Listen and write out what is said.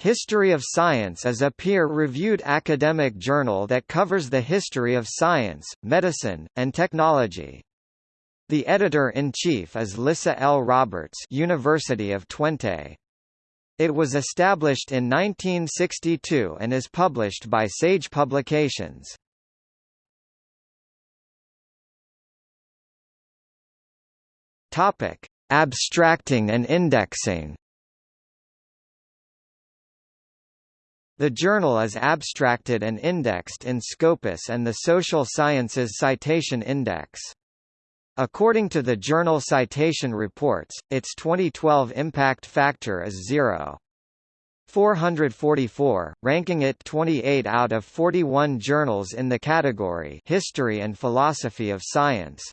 History of Science is a peer-reviewed academic journal that covers the history of science, medicine, and technology. The editor-in-chief is Lissa L. Roberts University of Twente. It was established in 1962 and is published by Sage Publications. Abstracting and indexing. The journal is abstracted and indexed in Scopus and the Social Sciences Citation Index. According to the Journal Citation Reports, its 2012 impact factor is 0. 444, ranking it 28 out of 41 journals in the category History and Philosophy of Science.